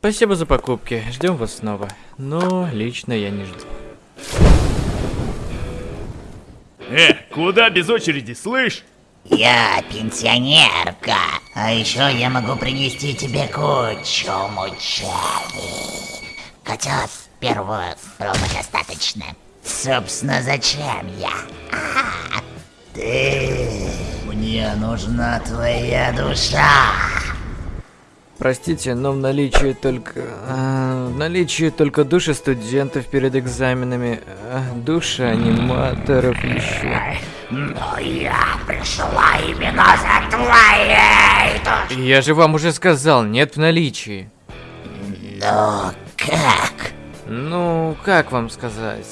Спасибо за покупки, ждем вас снова. Но лично я не жду. Э, куда без очереди, слышь? Я пенсионерка, а еще я могу принести тебе кучу мучений. Хотя первого было достаточно. Собственно, зачем я? А, ты... Мне нужна твоя душа. Простите, но в наличии только... а, в наличии только души студентов перед экзаменами, а, души аниматоров еще. Но я пришла именно за твоей душой. Я же вам уже сказал, нет в наличии. Но как? Ну, как вам сказать?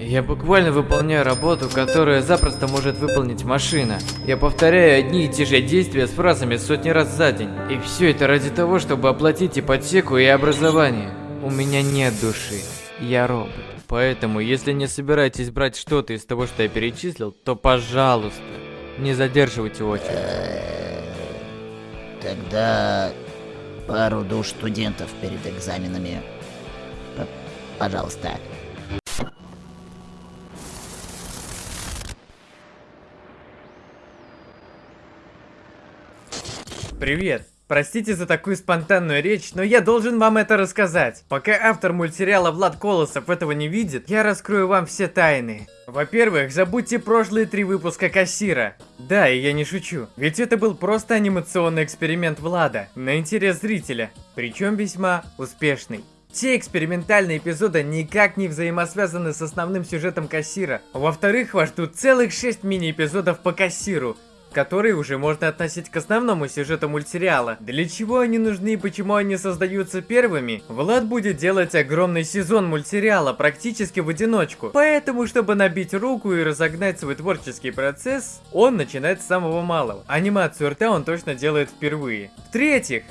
Я буквально выполняю работу, которую запросто может выполнить машина. Я повторяю одни и те же действия с фразами сотни раз за день. И все это ради того, чтобы оплатить ипотеку и образование. У меня нет души. Я робот. Поэтому, если не собираетесь брать что-то из того, что я перечислил, то пожалуйста, не задерживайте очередь. Тогда пару душ студентов перед экзаменами. П- Пожалуйста. Привет! Простите за такую спонтанную речь, но я должен вам это рассказать. Пока автор мультсериала Влад Колосов этого не видит, я раскрою вам все тайны. Во-первых, забудьте прошлые три выпуска Кассира. Да, и я не шучу. Ведь это был просто анимационный эксперимент Влада на интерес зрителя. Причем весьма успешный. Те экспериментальные эпизоды никак не взаимосвязаны с основным сюжетом Кассира. Во-вторых, вас ждут целых 6 мини-эпизодов по Кассиру, которые уже можно относить к основному сюжету мультсериала. Для чего они нужны и почему они создаются первыми, Влад будет делать огромный сезон мультсериала практически в одиночку. Поэтому, чтобы набить руку и разогнать свой творческий процесс, он начинает с самого малого. Анимацию рта он точно делает впервые. В-третьих,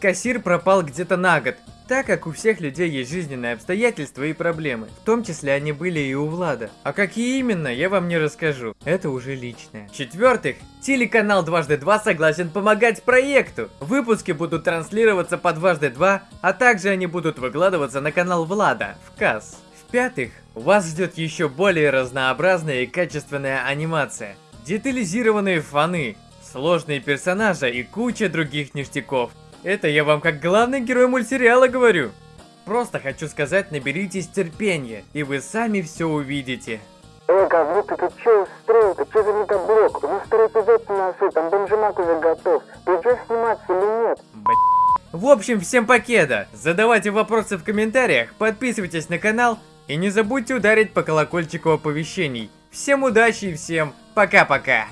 Кассир пропал где-то на год, так как у всех людей есть жизненные обстоятельства и проблемы. В том числе они были и у Влада. А какие именно, я вам не расскажу. Это уже личное. В-четвертых, телеканал Дважды Два согласен помогать проекту. Выпуски будут транслироваться по Дважды Два, а также они будут выкладываться на канал Влада, в КАС. В-пятых, вас ждет еще более разнообразная и качественная анимация. Детализированные фаны, сложные персонажи и куча других ништяков. Это я вам как главный герой мультсериала говорю. Просто хочу сказать, наберитесь терпения, и вы сами все увидите. Эй, говнюк, ты тут чё устроил? Ты чё за недоблок? У нас второй эпизод на носу, там бомжемак уже готов. Ты идёшь сниматься или нет? В общем, всем покеда. Задавайте вопросы в комментариях, подписывайтесь на канал и не забудьте ударить по колокольчику оповещений. Всем удачи и всем пока-пока.